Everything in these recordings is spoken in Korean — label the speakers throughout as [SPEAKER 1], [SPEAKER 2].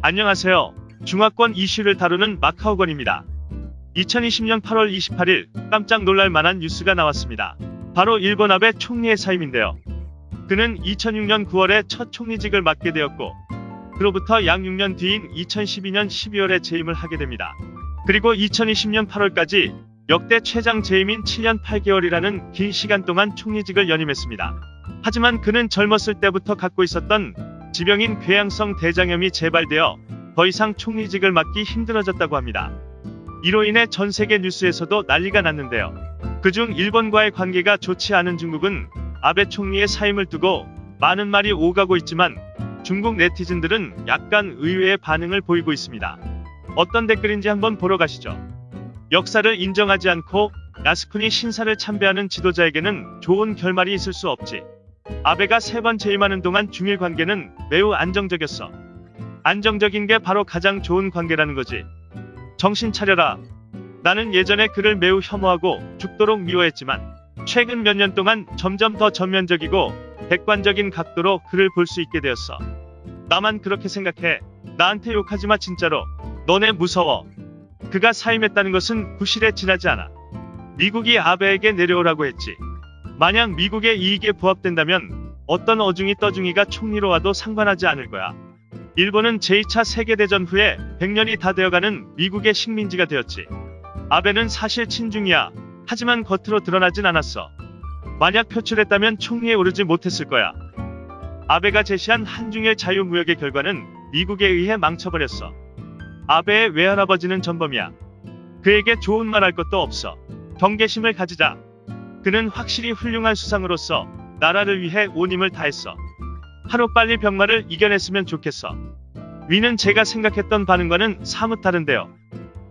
[SPEAKER 1] 안녕하세요. 중화권 이슈를 다루는 마카오건입니다. 2020년 8월 28일 깜짝 놀랄 만한 뉴스가 나왔습니다. 바로 일본 아베 총리의 사임인데요. 그는 2006년 9월에 첫 총리직을 맡게 되었고 그로부터 약 6년 뒤인 2012년 12월에 재임을 하게 됩니다. 그리고 2020년 8월까지 역대 최장 재임인 7년 8개월이라는 긴 시간 동안 총리직을 연임했습니다. 하지만 그는 젊었을 때부터 갖고 있었던 지병인 궤양성 대장염이 재발되어 더 이상 총리직을 맡기 힘들어졌다고 합니다. 이로 인해 전 세계 뉴스에서도 난리가 났는데요. 그중 일본과의 관계가 좋지 않은 중국은 아베 총리의 사임을 두고 많은 말이 오가고 있지만 중국 네티즌들은 약간 의외의 반응을 보이고 있습니다. 어떤 댓글인지 한번 보러 가시죠. 역사를 인정하지 않고 야스쿠니 신사를 참배하는 지도자에게는 좋은 결말이 있을 수 없지. 아베가 세 번 재임하는 동안 중일 관계는 매우 안정적이었어. 안정적인 게 바로 가장 좋은 관계라는 거지. 정신 차려라. 나는 예전에 그를 매우 혐오하고 죽도록 미워했지만 최근 몇 년 동안 점점 더 전면적이고 객관적인 각도로 그를 볼 수 있게 되었어. 나만 그렇게 생각해. 나한테 욕하지 마 진짜로. 너네 무서워. 그가 사임했다는 것은 부실에 지나지 않아. 미국이 아베에게 내려오라고 했지. 만약 미국의 이익에 부합된다면 어떤 어중이 떠중이가 총리로 와도 상관하지 않을 거야. 일본은 제2차 세계대전 후에 100년이 다 되어가는 미국의 식민지가 되었지. 아베는 사실 친중이야. 하지만 겉으로 드러나진 않았어. 만약 표출했다면 총리에 오르지 못했을 거야. 아베가 제시한 한중일 자유무역의 결과는 미국에 의해 망쳐버렸어. 아베의 외할아버지는 전범이야. 그에게 좋은 말 할 것도 없어. 경계심을 가지자. 그는 확실히 훌륭한 수상으로서 나라를 위해 온 힘을 다했어. 하루빨리 병마를 이겨냈으면 좋겠어. 위는 제가 생각했던 반응과는 사뭇 다른데요.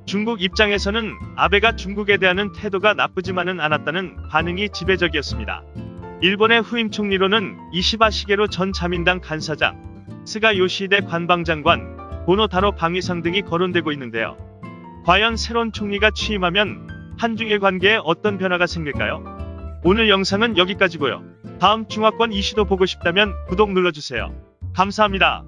[SPEAKER 1] 중국 입장에서는 아베가 중국에 대한 태도가 나쁘지만은 않았다는 반응이 지배적이었습니다. 일본의 후임 총리로는 이시바 시게로 전 자민당 간사장, 스가 요시대 관방장관, 보노타로 방위상 등이 거론되고 있는데요. 과연 새로운 총리가 취임하면 한중일 관계에 어떤 변화가 생길까요? 오늘 영상은 여기까지고요. 다음 중화권 이슈도 보고 싶다면 구독 눌러주세요. 감사합니다.